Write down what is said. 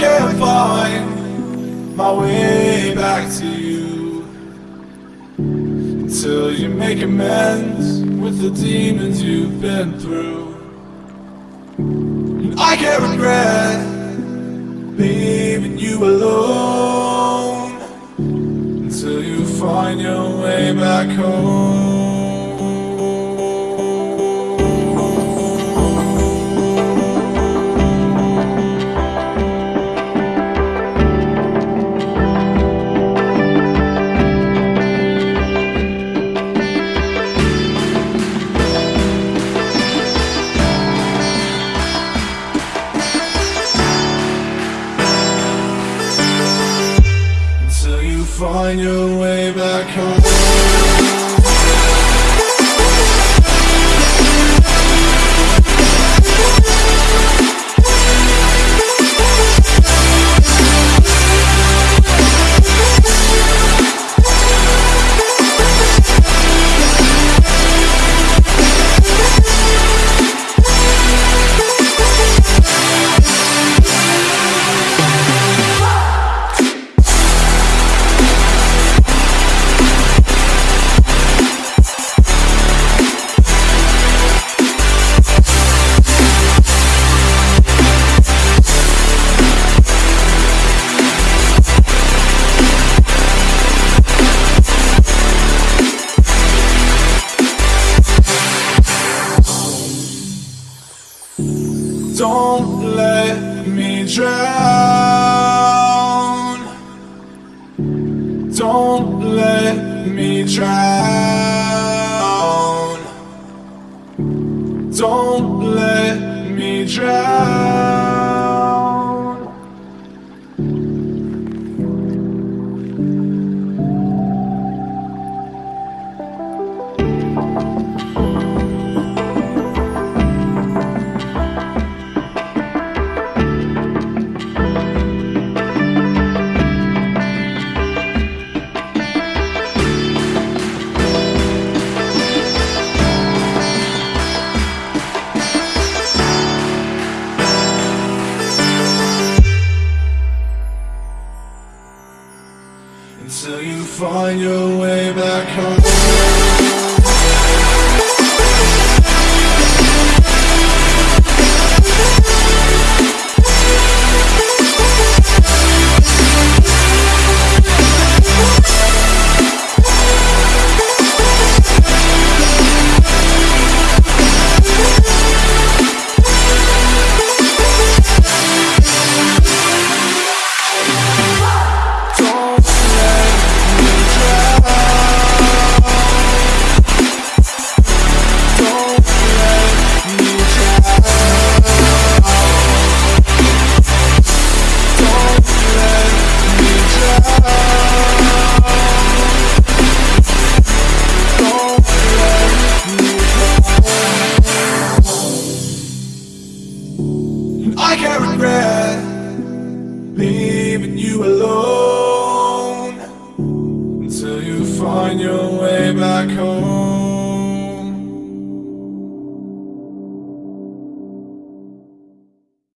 can't find my way back to you. Until you make amends with the demons you've been through. And I can't regret leaving you alone. Until you find your way back home find your way back home Don't let me drown. Don't let me drown. Don't let me drown Until you find your way back home leaving you alone until you find your way back home.